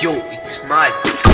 Yo, it's Mads.